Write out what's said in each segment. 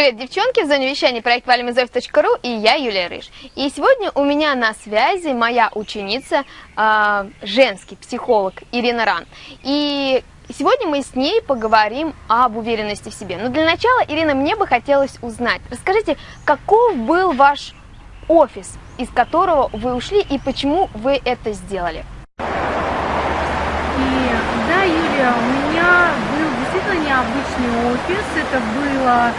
Привет, девчонки! В зоне вещания проект valimazov.ru и я, Юлия Рыж. И сегодня у меня на связи моя ученица, э, женский психолог Ирина Ран. И сегодня мы с ней поговорим об уверенности в себе. Но для начала, Ирина, мне бы хотелось узнать, расскажите, каков был ваш офис, из которого вы ушли и почему вы это сделали? И, да, Юлия, у меня был действительно необычный офис. Это было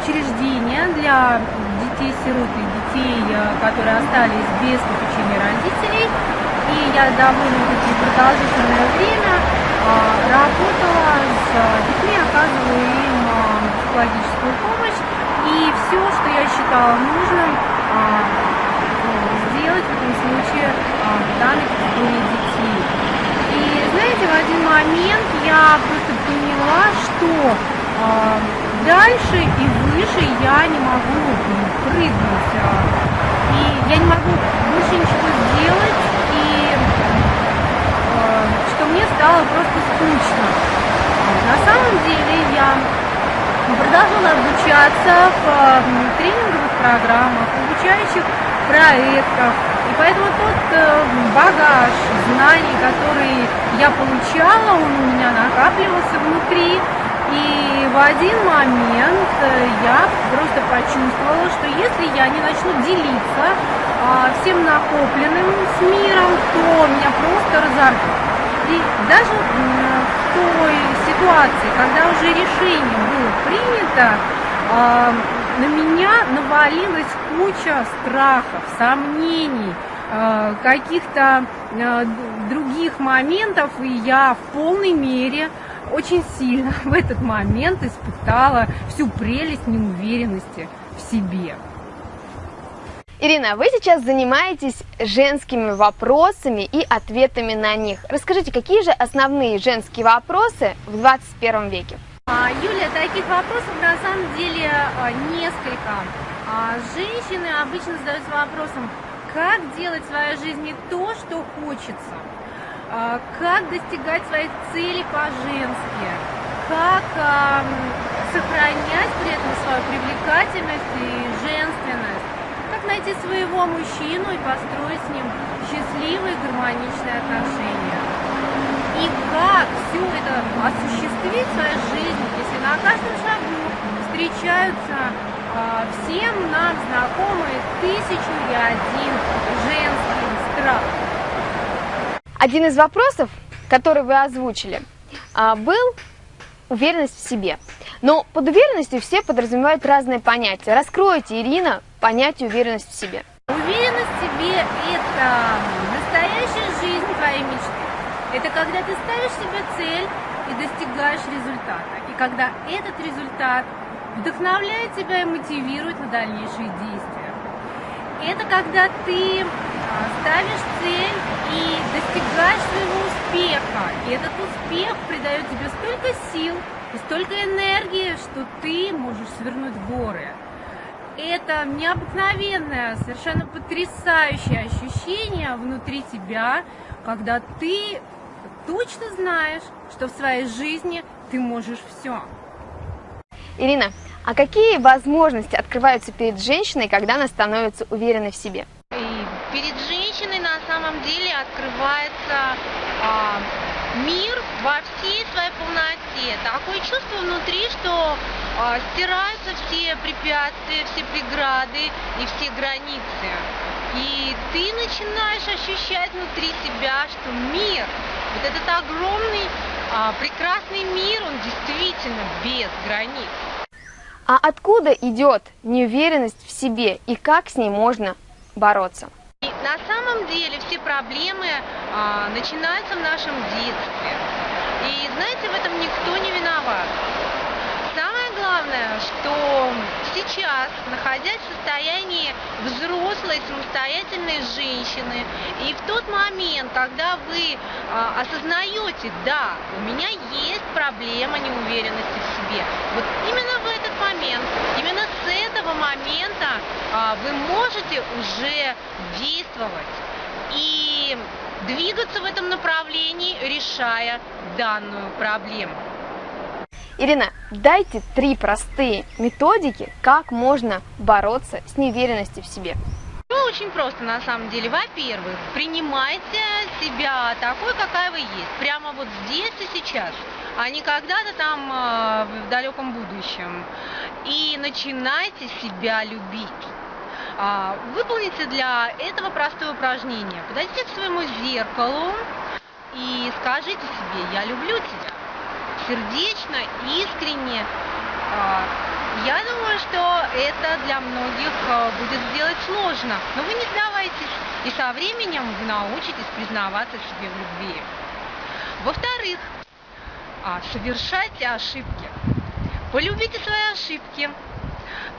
учреждение для детей-сирот и детей, э, которые остались без попечения родителей. И я довольно-таки продолжительное время а, работала с детьми, оказывала им а, психологическую помощь. И все, что я считала нужным а, сделать в этом случае в данной категории детей. И знаете, в один момент я просто поняла, что дальше и выше я не могу прыгнуть. И я не могу больше ничего сделать, и а, что мне стало просто скучно. На самом деле я продолжила обучаться в тренинговых программах, обучающих проектах. И поэтому тот э, багаж знаний, который я получала, он у меня накапливался внутри. И в один момент э, я просто почувствовала, что если я не начну делиться а, всем накопленным с миром, то меня просто разорвет. И даже в той ситуации, когда уже решение было принято, а, на меня навалилась куча страхов, сомнений, а, каких-то других моментов, и я в полной мере очень сильно в этот момент испытала всю прелесть неуверенности в себе. Ирина, вы сейчас занимаетесь женскими вопросами и ответами на них. Расскажите, какие же основные женские вопросы в 21 веке? А, Юля, таких вопросов на самом деле а, несколько. А, женщины обычно задаются вопросом, как делать в своей жизни то, что хочется а, как достигать своих целей по-женски, как сохранять при этом свою привлекательность и женственность, как найти своего мужчину и построить с ним счастливые гармоничные отношения. И как все это осуществить в своей жизни, если на каждом шагу встречаются а, всем нам знакомые тысячу и один женский страх. Один из вопросов, который вы озвучили, а, был уверенность в себе. Но под уверенностью все подразумевают разные понятия. Раскройте, Ирина, понятие уверенность в себе. Уверенность в себе – это настоящая жизнь твоей мечты. Это когда ты ставишь себе цель и достигаешь результата. И когда этот результат вдохновляет тебя и мотивирует на дальнейшие действия. Это когда ты ставишь цель и достигаешь своего успеха. И этот успех придает тебе столько сил и столько энергии, что ты можешь свернуть горы. Это необыкновенное, совершенно потрясающее ощущение внутри тебя, когда ты точно знаешь, что в своей жизни ты можешь все. Ирина, а какие возможности открываются перед женщиной, когда она становится уверенной в себе? перед женщиной на самом открывается а, мир во всей своей полноте. Такое чувство внутри, что а, стираются все препятствия, все преграды и все границы. И ты начинаешь ощущать внутри себя, что мир, вот этот огромный, а, прекрасный мир, он действительно без границ. А откуда идет неуверенность в себе и как с ней можно бороться? На самом деле все проблемы а, начинаются в нашем детстве. И знаете, в этом никто не виноват. Самое главное, что сейчас, находясь в состоянии взрослой, самостоятельной женщины, и в тот момент, когда вы а, осознаете, да, у меня есть проблема неуверенности в себе, вот именно в этот момент, именно с этого момента а, вы можете уже действовать и двигаться в этом направлении, решая данную проблему. Ирина, дайте три простые методики, как можно бороться с неуверенностью в себе. Ну, очень просто на самом деле. Во-первых, принимайте себя такой, какая вы есть. Прямо вот здесь и сейчас, а не когда-то там э, в далеком будущем. И начинайте себя любить. А, выполните для этого простое упражнение. Подойдите к своему зеркалу и скажите себе, я люблю тебя. Сердечно, искренне. А, я думаю, что это для многих а, будет сделать сложно, но вы не сдавайтесь, и со временем вы научитесь признаваться себе в любви. Во-вторых, совершайте ошибки. Полюбите свои ошибки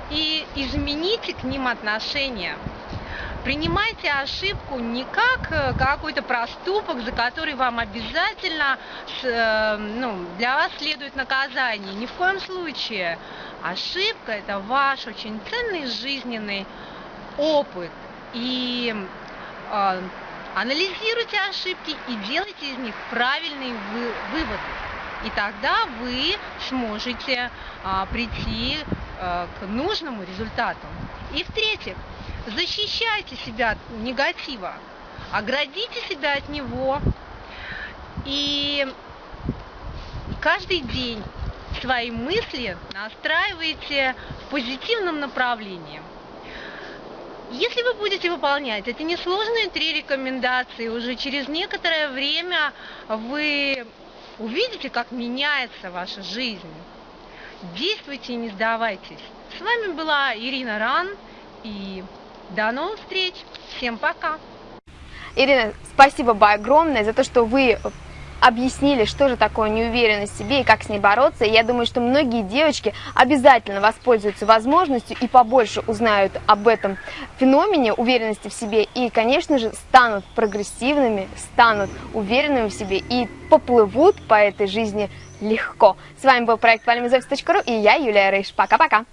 и измените к ним отношения. Принимайте ошибку не как э, какой-то проступок, за который вам обязательно э, ну, для вас следует наказание. Ни в коем случае. Ошибка – это ваш очень ценный жизненный опыт. И э, анализируйте ошибки и делайте из них правильные вы, выводы. И тогда вы сможете а, прийти а, к нужному результату. И в-третьих, защищайте себя от негатива, оградите себя от него и каждый день свои мысли настраивайте в позитивном направлении. Если вы будете выполнять эти несложные три рекомендации, уже через некоторое время вы увидите, как меняется ваша жизнь. Действуйте и не сдавайтесь. С вами была Ирина Ран и до новых встреч. Всем пока. Ирина, спасибо огромное за то, что вы объяснили, что же такое неуверенность в себе и как с ней бороться. И я думаю, что многие девочки обязательно воспользуются возможностью и побольше узнают об этом феномене уверенности в себе. И, конечно же, станут прогрессивными, станут уверенными в себе и поплывут по этой жизни легко. С вами был проект valimizofis.ru и я, Юлия Рыж. Пока-пока!